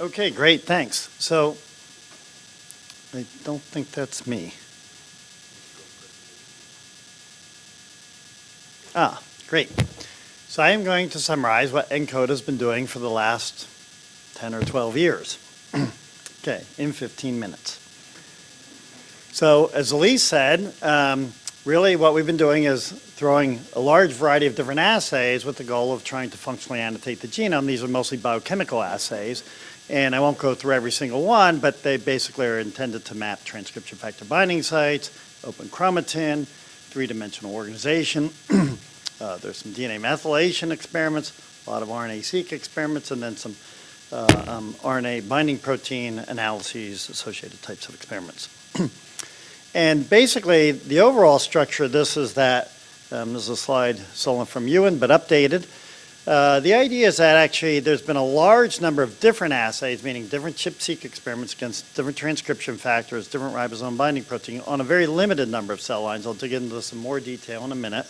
Okay, great, thanks. So, I don't think that's me. Ah, great. So I am going to summarize what ENCODE has been doing for the last 10 or 12 years. okay, in 15 minutes. So as Elise said, um, really what we've been doing is throwing a large variety of different assays with the goal of trying to functionally annotate the genome. These are mostly biochemical assays. And I won't go through every single one, but they basically are intended to map transcription factor binding sites, open chromatin, three-dimensional organization. uh, there's some DNA methylation experiments, a lot of RNA-seq experiments, and then some uh, um, RNA binding protein analyses, associated types of experiments. and basically, the overall structure of this is that, um, this is a slide stolen from Ewan, but updated. Uh, the idea is that actually there's been a large number of different assays, meaning different ChIP-seq experiments against different transcription factors, different ribosome binding protein on a very limited number of cell lines. I'll dig into this in more detail in a minute.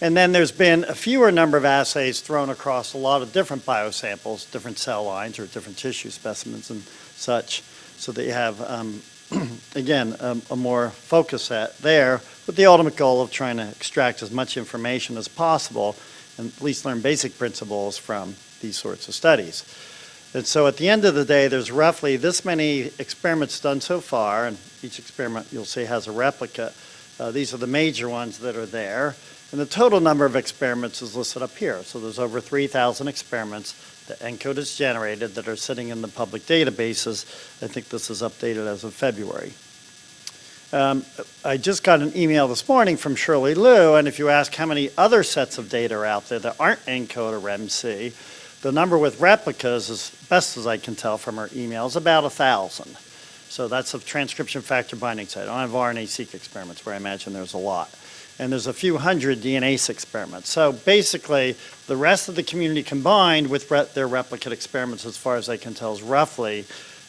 And then there's been a fewer number of assays thrown across a lot of different biosamples, different cell lines or different tissue specimens and such, so that you have, um, again, a, a more focus set there with the ultimate goal of trying to extract as much information as possible and at least learn basic principles from these sorts of studies. And so at the end of the day, there's roughly this many experiments done so far, and each experiment you'll see has a replica. Uh, these are the major ones that are there. And the total number of experiments is listed up here. So there's over 3,000 experiments that ENCODE generated that are sitting in the public databases. I think this is updated as of February. Um, I just got an email this morning from Shirley Liu, and if you ask how many other sets of data are out there that aren't ENCODE or REMC, the number with replicas, as best as I can tell from her email, is about a thousand. So that's a transcription factor binding site. I don't have RNA-seq experiments where I imagine there's a lot. And there's a few hundred DNase experiments. So basically, the rest of the community combined with their replicate experiments, as far as I can tell, is roughly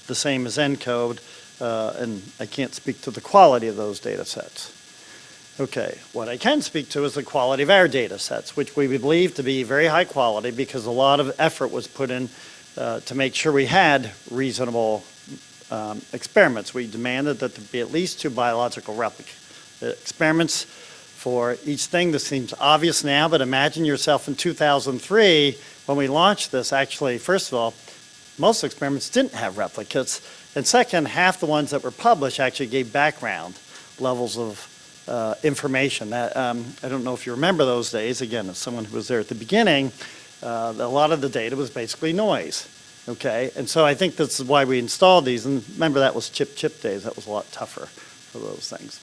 the same as ENCODE uh, and I can't speak to the quality of those data sets. Okay, what I can speak to is the quality of our data sets, which we believe to be very high quality because a lot of effort was put in uh, to make sure we had reasonable um, experiments. We demanded that there be at least two biological replica uh, experiments for each thing. This seems obvious now, but imagine yourself in 2003 when we launched this. Actually, first of all, most experiments didn't have replicates. And second, half the ones that were published actually gave background levels of uh, information. That um, I don't know if you remember those days. Again, as someone who was there at the beginning, uh, a lot of the data was basically noise. Okay, and so I think this is why we installed these. And remember, that was ChIP-chip days. That was a lot tougher for those things.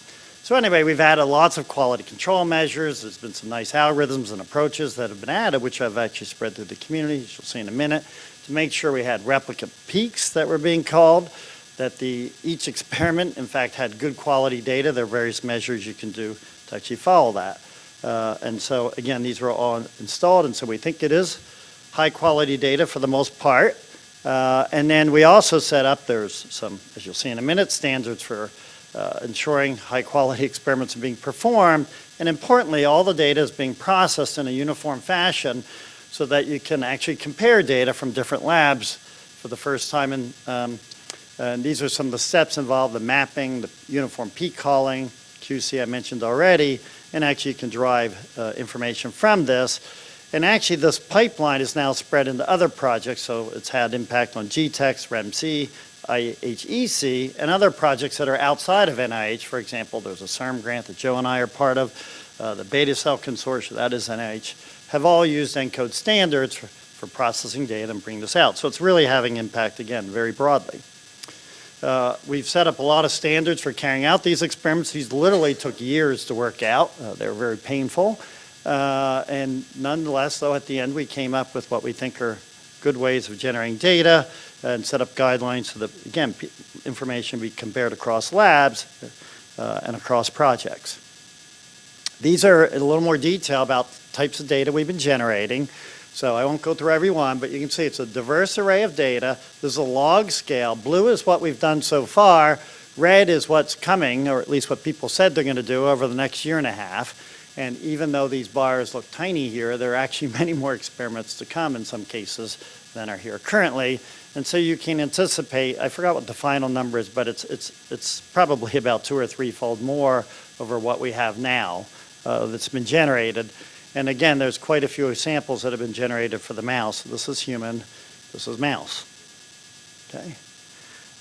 So anyway, we've added lots of quality control measures. There's been some nice algorithms and approaches that have been added, which I've actually spread through the community, as you'll see in a minute to make sure we had replica peaks that were being called, that the each experiment, in fact, had good quality data. There are various measures you can do to actually follow that. Uh, and so, again, these were all installed, and so we think it is high quality data for the most part. Uh, and then we also set up, there's some, as you'll see in a minute, standards for uh, ensuring high quality experiments are being performed. And importantly, all the data is being processed in a uniform fashion so that you can actually compare data from different labs for the first time. And, um, and these are some of the steps involved, the mapping, the uniform peak calling, QC I mentioned already, and actually you can derive uh, information from this. And actually this pipeline is now spread into other projects, so it's had impact on GTEx, REMC, IHEC, and other projects that are outside of NIH. For example, there's a CERM grant that Joe and I are part of, uh, the Beta Cell Consortium, that is NIH have all used ENCODE standards for, for processing data and bring this out. So it's really having impact, again, very broadly. Uh, we've set up a lot of standards for carrying out these experiments. These literally took years to work out. Uh, they were very painful. Uh, and nonetheless, though, at the end, we came up with what we think are good ways of generating data and set up guidelines so that, again, information be compared across labs uh, and across projects. These are a little more detail about types of data we've been generating. So I won't go through every one, but you can see it's a diverse array of data. There's a log scale. Blue is what we've done so far. Red is what's coming, or at least what people said they're going to do over the next year and a half. And even though these bars look tiny here, there are actually many more experiments to come in some cases than are here currently. And so you can anticipate, I forgot what the final number is, but it's, it's, it's probably about two or threefold more over what we have now uh, that's been generated. And again, there's quite a few samples that have been generated for the mouse. This is human, this is mouse. Okay.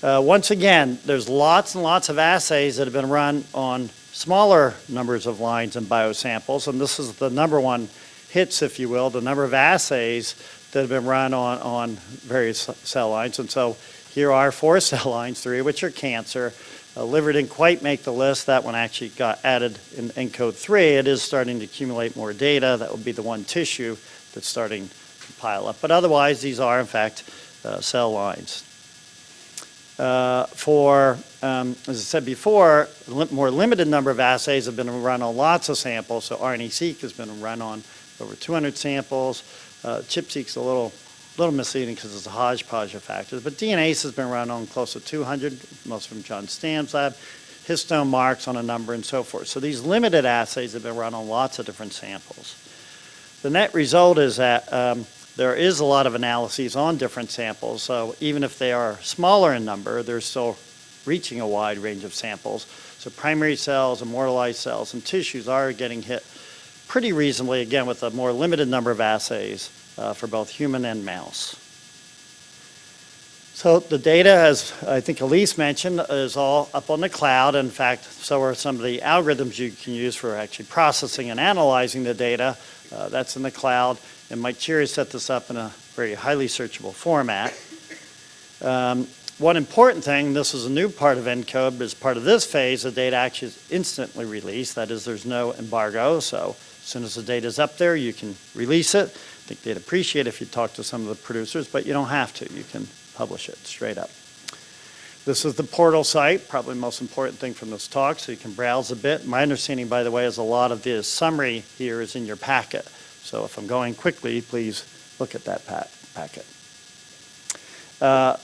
Uh, once again, there's lots and lots of assays that have been run on smaller numbers of lines and biosamples, and this is the number one hits, if you will, the number of assays that have been run on, on various cell lines. And so here are four cell lines, three of which are cancer. Uh, liver didn't quite make the list. That one actually got added in ENCODE 3. It is starting to accumulate more data. That would be the one tissue that's starting to pile up. But otherwise, these are, in fact, uh, cell lines. Uh, for, um, as I said before, li more limited number of assays have been run on lots of samples. So RNA-seq has been run on over 200 samples. Uh, ChIP-seq's a little, little misleading because it's a hodgepodge of factors, but DNase has been run on close to 200, most from John Stam's lab, histone marks on a number and so forth. So these limited assays have been run on lots of different samples. The net result is that um, there is a lot of analyses on different samples, so even if they are smaller in number, they're still reaching a wide range of samples. So primary cells, immortalized cells, and tissues are getting hit pretty reasonably, again, with a more limited number of assays uh, for both human and mouse. So the data, as I think Elise mentioned, is all up on the cloud. In fact, so are some of the algorithms you can use for actually processing and analyzing the data. Uh, that's in the cloud. And Mike Cherry set this up in a very highly searchable format. Um, one important thing, this is a new part of ENCODE, as part of this phase, the data actually is instantly released. That is, there's no embargo, so as soon as the data is up there, you can release it. I think they'd appreciate if you talk to some of the producers, but you don't have to. You can publish it straight up. This is the portal site, probably the most important thing from this talk, so you can browse a bit. My understanding, by the way, is a lot of the summary here is in your packet. So if I'm going quickly, please look at that packet. Uh,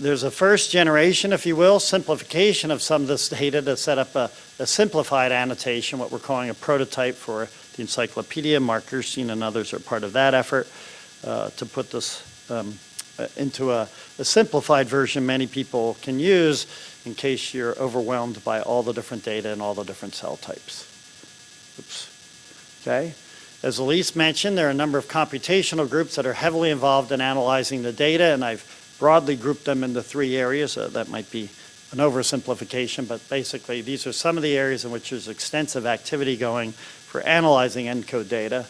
there's a first generation, if you will, simplification of some of this data to set up a, a simplified annotation, what we're calling a prototype for the encyclopedia. Mark Gerstein and others are part of that effort uh, to put this um, uh, into a, a, simplified version many people can use in case you're overwhelmed by all the different data and all the different cell types. Oops. Okay. As Elise mentioned, there are a number of computational groups that are heavily involved in analyzing the data, and I've broadly grouped them into three areas. Uh, that might be an oversimplification, but basically these are some of the areas in which there's extensive activity going for analyzing ENCODE data.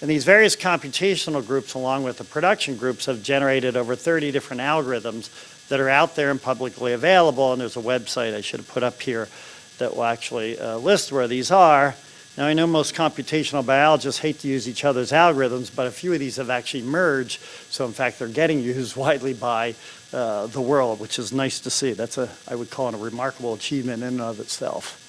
And these various computational groups, along with the production groups, have generated over 30 different algorithms that are out there and publicly available. And there's a website I should have put up here that will actually uh, list where these are. Now, I know most computational biologists hate to use each other's algorithms, but a few of these have actually merged. So, in fact, they're getting used widely by uh, the world, which is nice to see. That's a, I would call it a remarkable achievement in and of itself.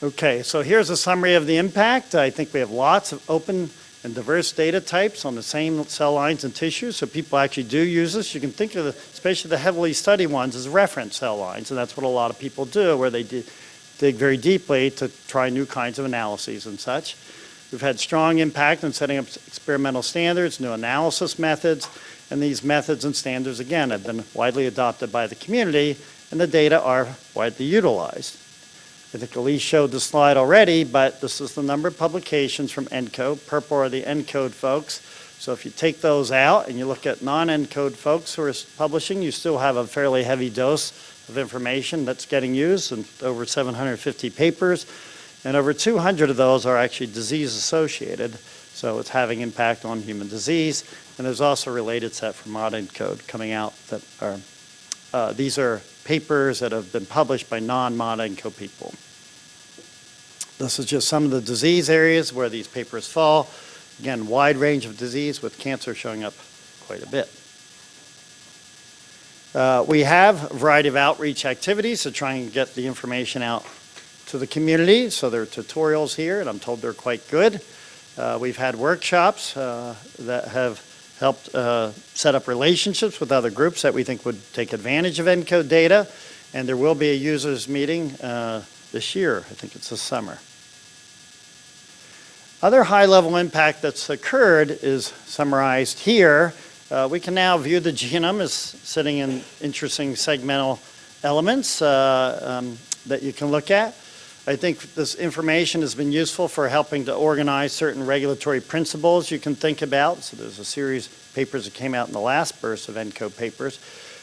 Okay, so here's a summary of the impact. I think we have lots of open and diverse data types on the same cell lines and tissues, so people actually do use this. You can think of, the, especially the heavily studied ones, as reference cell lines, and that's what a lot of people do, where they dig very deeply to try new kinds of analyses and such. We've had strong impact in setting up experimental standards, new analysis methods, and these methods and standards, again, have been widely adopted by the community, and the data are widely utilized. I think Elise showed the slide already, but this is the number of publications from ENCODE. Purple are the ENCODE folks. So if you take those out and you look at non-ENCODE folks who are publishing, you still have a fairly heavy dose of information that's getting used and over 750 papers. And over 200 of those are actually disease associated. So it's having impact on human disease. And there's also a related set from ModENCODE coming out that are, uh, these are papers that have been published by non-ModENCODE people. This is just some of the disease areas where these papers fall. Again, wide range of disease with cancer showing up quite a bit. Uh, we have a variety of outreach activities to try and get the information out to the community. So there are tutorials here, and I'm told they're quite good. Uh, we've had workshops uh, that have helped uh, set up relationships with other groups that we think would take advantage of ENCODE data. And there will be a users meeting uh, this year. I think it's this summer. Other high-level impact that's occurred is summarized here. Uh, We can now view the genome as sitting in interesting segmental elements uh, um, that you can look at. I think this information has been useful for helping to organize certain regulatory principles you can think about. So there's a series of papers that came out in the last burst of ENCODE papers.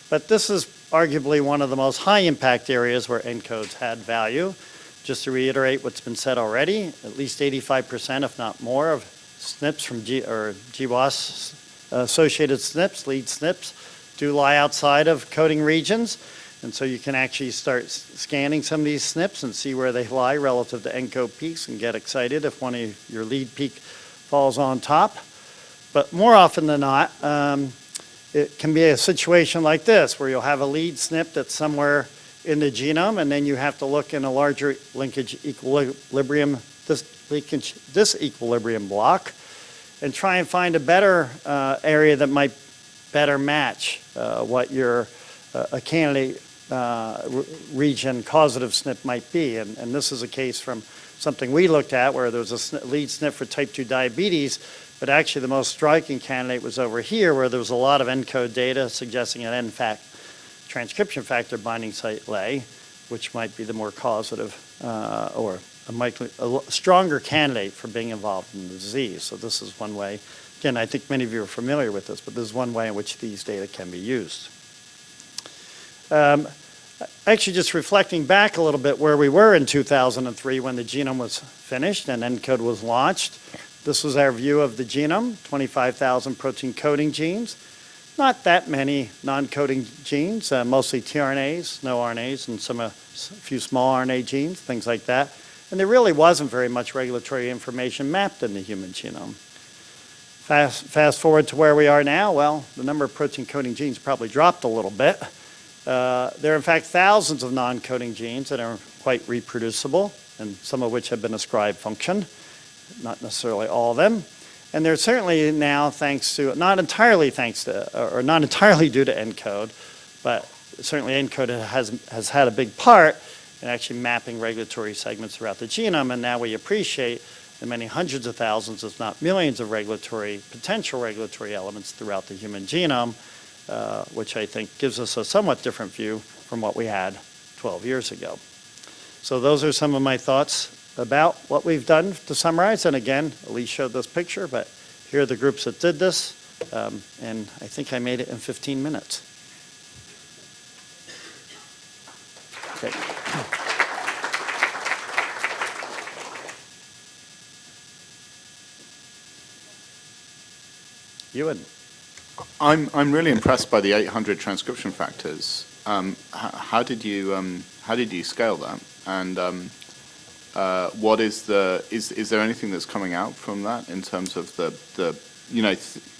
But this is arguably one of the most high-impact areas where ENCODE's had value. Just to reiterate what's been said already, at least 85%, if not more, of SNPs from G, or GWAS uh, associated SNPs, lead SNPs, do lie outside of coding regions. And so you can actually start scanning some of these SNPs and see where they lie relative to ENCODE peaks and get excited if one of your lead peak falls on top. But more often than not, um, it can be a situation like this, where you'll have a lead SNP that's somewhere in the genome, and then you have to look in a larger linkage equilibrium, this linkage, disequilibrium block, and try and find a better uh, area that might better match uh, what your, uh, a candidate uh, region causative SNP might be. And, and this is a case from something we looked at where there was a SNP lead SNP for type 2 diabetes, but actually the most striking candidate was over here where there was a lot of ENCODE data suggesting an NFAT transcription factor binding site lay, which might be the more causative uh, or a, likely, a stronger candidate for being involved in the disease. So this is one way. Again, I think many of you are familiar with this, but this is one way in which these data can be used. Um, Actually, just reflecting back a little bit where we were in 2003 when the genome was finished and ENCODE was launched. This was our view of the genome, 25,000 protein coding genes. Not that many non-coding genes, uh, mostly tRNAs, snoRNAs, and some, uh, a few small RNA genes, things like that. And there really wasn't very much regulatory information mapped in the human genome. Fast, fast forward to where we are now, well, the number of protein coding genes probably dropped a little bit. Uh, There are in fact thousands of non-coding genes that are quite reproducible, and some of which have been ascribed function, not necessarily all of them. And they're certainly now thanks to, not entirely thanks to, or not entirely due to ENCODE, but certainly ENCODE has, has had a big part in actually mapping regulatory segments throughout the genome, and now we appreciate the many hundreds of thousands, if not millions of regulatory, potential regulatory elements throughout the human genome, which I think gives us a somewhat different view from what we had 12 years ago. So those are some of my thoughts about what we've done to summarize. And again, Elise showed this picture, but here are the groups that did this. Um, And I think I made it in 15 minutes. Okay. Ewan? I'm, I'm really impressed by the 800 transcription factors. Um, how did you um, how did you scale that? And um, uh, what is the is is there anything that's coming out from that in terms of the the you know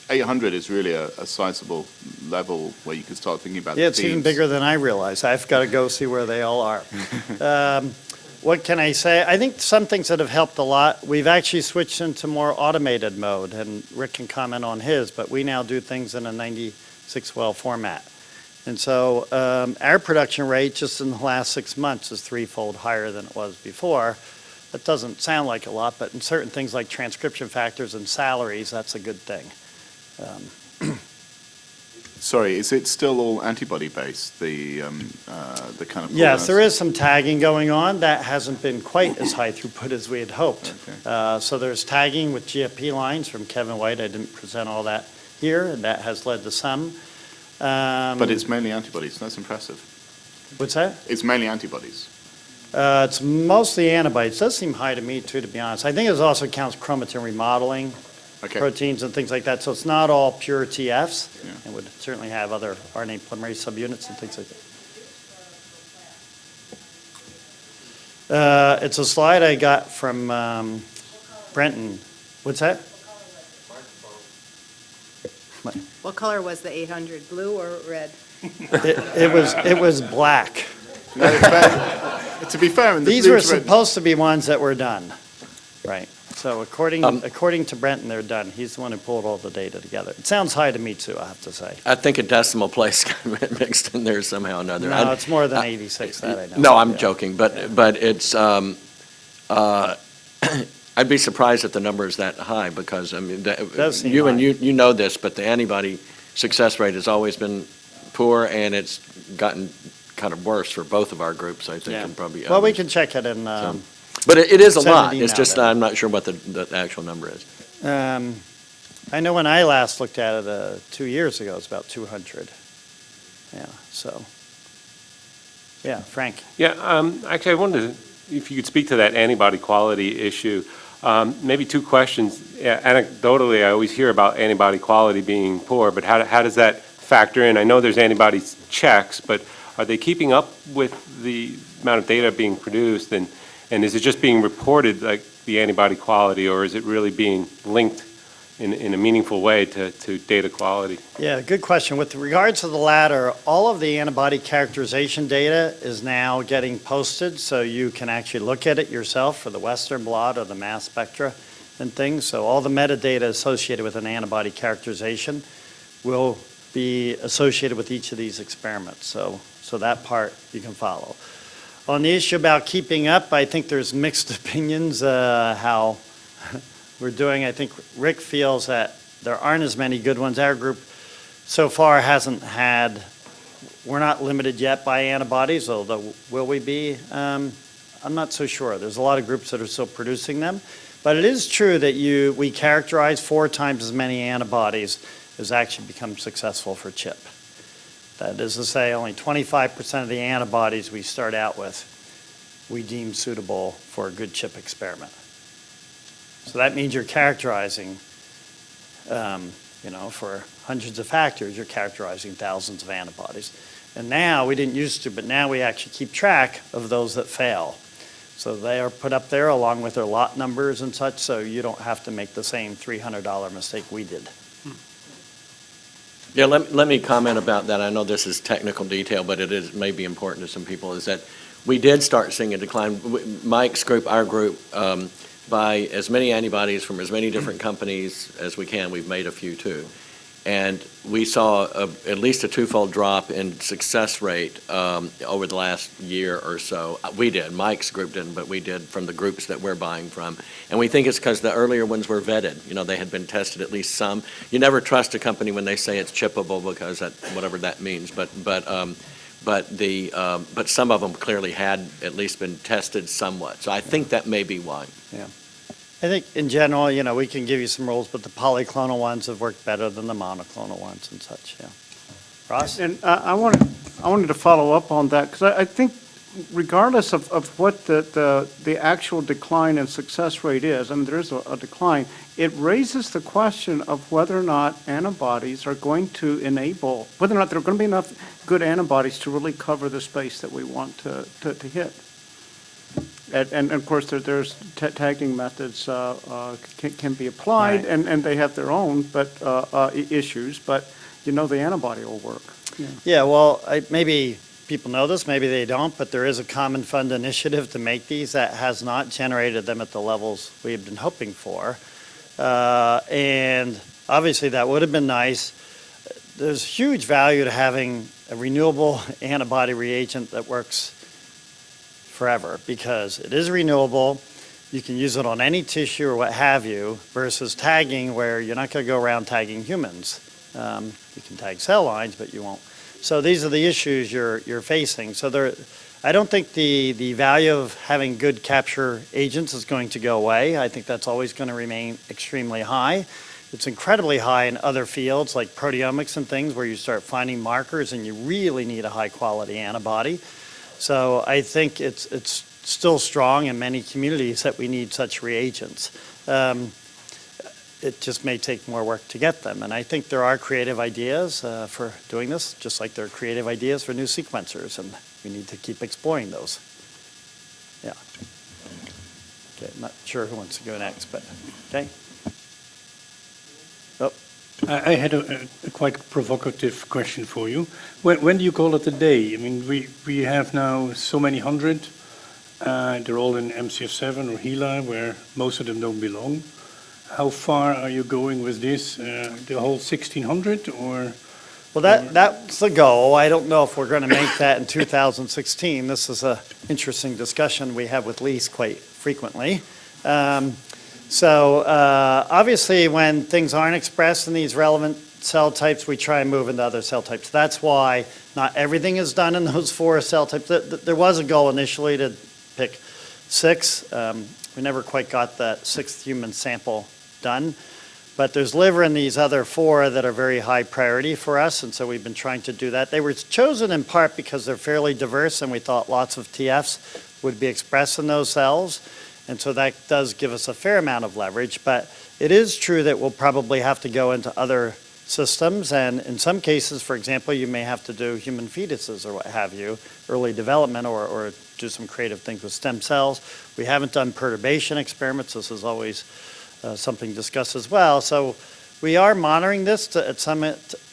800 is really a, a sizable level where you can start thinking about. Yeah, the it's even bigger than I realized. I've got to go see where they all are. What can I say? I think some things that have helped a lot, we've actually switched into more automated mode, and Rick can comment on his, but we now do things in a 96-well format. And so um, our production rate just in the last six months is threefold higher than it was before. That doesn't sound like a lot, but in certain things like transcription factors and salaries, that's a good thing. Um, Sorry, is it still all antibody based? The um, uh, the kind of Yes, there is some tagging going on. That hasn't been quite as high throughput as we had hoped. Okay. Uh, So there's tagging with GFP lines from Kevin White. I didn't present all that here, and that has led to some. Um, But it's mainly antibodies. That's impressive. What's that? It's mainly antibodies. Uh, It's mostly antibodies. It Does seem high to me, too, to be honest. I think it also counts chromatin remodeling, Okay. proteins and things like that. So it's not all pure TFs. Yeah. It would certainly have other RNA polymerase subunits and things like that. Uh, It's a slide I got from um, Brenton. What's that? What color was the 800, blue or red? It it was, it was black. No, to be fair, the These were to red- supposed to be ones that were done. Right. So according, Um, according to Brenton, they're done. He's the one who pulled all the data together. It sounds high to me, too, I have to say. I think a decimal place got mixed in there somehow or another. No, I- it's more than I- 86, that I know. No, I'm Yeah. joking, but, but it's, um, uh, I'd be surprised if the number is that high, because, I mean, seem you and you, you know this, but the antibody success rate has always been poor, and it's gotten kind of worse for both of our groups, I think, Yeah. and probably Well, we can check it in, um, But it it is a Send an lot, it's email just, then. I'm not sure what the, the actual number is. um, I know when I last looked at it, uh, two years ago, it was about 200. Yeah, so, yeah, Frank? Yeah, um, actually, I wondered if you could speak to that antibody quality issue. Um, Maybe two questions. Yeah, Anecdotally, I always hear about antibody quality being poor, but how, how does that factor in? I know there's antibody checks, but are they keeping up with the amount of data being produced? And, and is it just being reported, like, the antibody quality, or is it really being linked in, in a meaningful way to, to data quality? Yeah, good question. With regards to the latter, all of the antibody characterization data is now getting posted, so you can actually look at it yourself for the Western blot or the mass spectra and things. So all the metadata associated with an antibody characterization will be associated with each of these experiments. So, so that part you can follow. On the issue about keeping up, I think there's mixed opinions uh, how we're doing. I think Rick feels that there aren't as many good ones. Our group so far hasn't had, we're not limited yet by antibodies, although will we be? Um, I'm not so sure. There's a lot of groups that are still producing them. But it is true that you, we characterize four times as many antibodies as actually become successful for CHIP. That is to say, only 25% of the antibodies we start out with, we deem suitable for a good CHIP experiment. So that means you're characterizing, um, you know, for hundreds of factors, you're characterizing thousands of antibodies. And now, we didn't used to, but now we actually keep track of those that fail. So they are put up there along with their lot numbers and such, so you don't have to make the same $300 mistake we did. Yeah, let, let me comment about that. I know this is technical detail, but it is, may be important to some people, is that we did start seeing a decline. Mike's group, our group, um, by as many antibodies from as many different companies as we can, we've made a few too. And we saw a, at least a twofold drop in success rate um, over the last year or so. We did, Mike's group didn't, but we did from the groups that we're buying from. And we think it's because the earlier ones were vetted. You know, they had been tested at least some. You never trust a company when they say it's chippable because that, whatever that means. But, but, um, but the, um, but some of them clearly had at least been tested somewhat. So I think that may be why. I think in general, you know, we can give you some rules, but the polyclonal ones have worked better than the monoclonal ones and such, yeah. Ross? And I I wanted, I wanted to follow up on that, because I I think regardless of, of what the, the, the actual decline in success rate is, I mean, there is a a decline, it raises the question of whether or not antibodies are going to enable, whether or not there are going to be enough good antibodies to really cover the space that we want to, to, to hit. And, and of course, there, there's ta- tagging methods, uh, uh, can, can be applied, Right. and, and they have their own, but, uh, uh, issues, but you know the antibody will work. Yeah, well, I, maybe people know this, maybe they don't, but there is a common fund initiative to make these that has not generated them at the levels we have been hoping for. Uh, and obviously, that would have been nice. There's huge value to having a renewable antibody reagent that works forever because it is renewable. You can use it on any tissue or what have you versus tagging where you're not going to go around tagging humans. Um, you can tag cell lines, but you won't. So these are the issues you're, you're facing. So there, I don't think the, the value of having good capture agents is going to go away. I think that's always going to remain extremely high. It's incredibly high in other fields like proteomics and things where you start finding markers and you really need a high quality antibody. So I think it's, it's still strong in many communities that we need such reagents. Um, it just may take more work to get them. And I think there are creative ideas uh, for doing this, just like there are creative ideas for new sequencers, and we need to keep exploring those. Yeah. Okay, I'm not sure who wants to go next, but, okay. I had a a quite provocative question for you. When when do you call it a day? I mean, we we have now so many hundred. uh, They're all in MCF7 or HeLa, where most of them don't belong. How far are you going with this? Uh, The whole 1,600 or? Well, that, that's the goal. I don't know if we're going to make that in 2016. This is an interesting discussion we have with Lise quite frequently. Um, So uh, obviously, when things aren't expressed in these relevant cell types, we try and move into other cell types. That's why not everything is done in those four cell types. Th- th- There was a goal initially to pick six. Um, We never quite got that sixth human sample done. But there's liver in these other four that are very high priority for us, and so we've been trying to do that. They were chosen in part because they're fairly diverse, and we thought lots of TFs would be expressed in those cells. And so that does give us a fair amount of leverage, but it is true that we'll probably have to go into other systems, and in some cases, for example, you may have to do human fetuses or what have you, early development, or, or do some creative things with stem cells. We haven't done perturbation experiments, this is always uh, something discussed as well. So we are monitoring this to, at some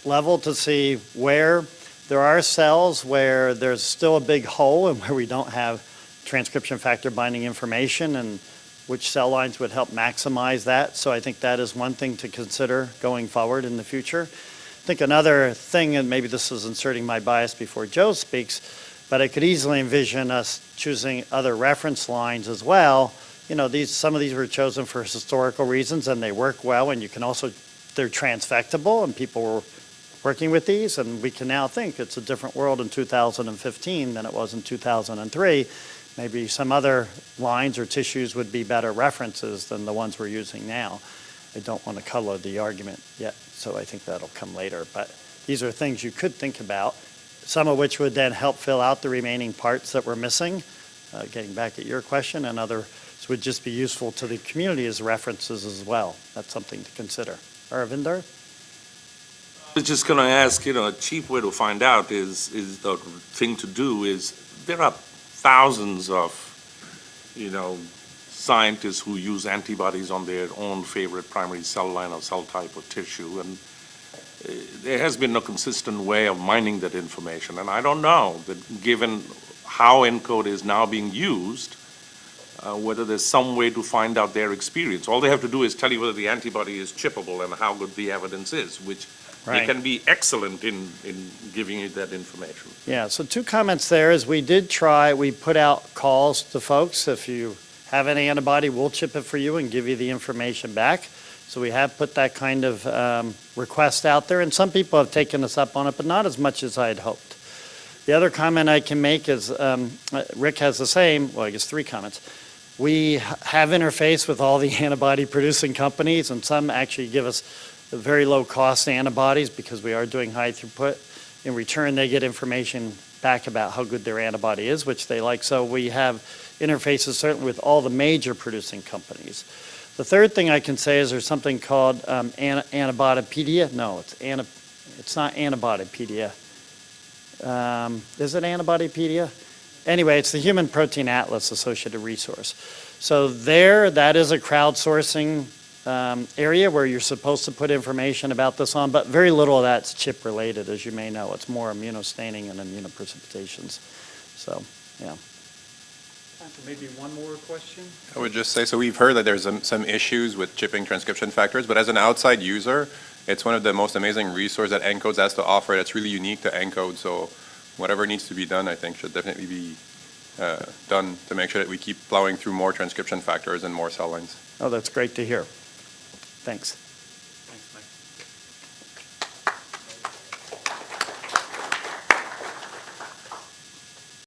level to see where there are cells where there's still a big hole and where we don't have transcription factor binding information and which cell lines would help maximize that. So I think that is one thing to consider going forward in the future. I think another thing, and maybe this is inserting my bias before Joe speaks, but I could easily envision us choosing other reference lines as well. You know, these, some of these were chosen for historical reasons and they work well and you can also, they're transfectable and people were working with these and we can now think it's a different world in 2015 than it was in 2003 maybe some other lines or tissues would be better references than the ones we're using now. I don't want to color the argument yet, so I think that'll come later. But these are things you could think about, some of which would then help fill out the remaining parts that we're missing. Uh, Getting back at your question, and others would just be useful to the community as references as well. That's something to consider. Aravinda? I was just going to ask, you know, a cheap way to find out is, is the thing to do is, there are thousands of, you know, scientists who use antibodies on their own favorite primary cell line or cell type or tissue, and uh, there has been no consistent way of mining that information. And I don't know that, given how ENCODE is now being used, uh, whether there's some way to find out their experience. All they have to do is tell you whether the antibody is chippable and how good the evidence is, which they Right. can be excellent in, in giving you that information. Yeah, so two comments there is we did try, we put out calls to folks. If you have any antibody, we'll chip it for you and give you the information back. So we have put that kind of um, request out there, and some people have taken us up on it, but not as much as I had hoped. The other comment I can make is, um, Rick has the same, well, I guess three comments. We have interface with all the antibody-producing companies, and some actually give us very low-cost antibodies because we are doing high throughput. In return, they get information back about how good their antibody is, which they like. So we have interfaces certainly with all the major producing companies. The third thing I can say is there's something called um, Antibodypedia. No, it's it's not Antibodypedia. Um, is it Antibodypedia? Anyway, it's the Human Protein Atlas Associated Resource. So there, that is a crowdsourcing um, area where you're supposed to put information about this on, but very little of that's chip related, as you may know. It's more immunostaining and immunoprecipitations. So, yeah. Maybe one more question? I would just say, so we've heard that there's some, some issues with chipping transcription factors, but as an outside user, it's one of the most amazing resources that ENCODE has to offer that's really unique to ENCODE. So whatever needs to be done, I think should definitely be uh, done to make sure that we keep plowing through more transcription factors and more cell lines. Oh, that's great to hear. Thanks.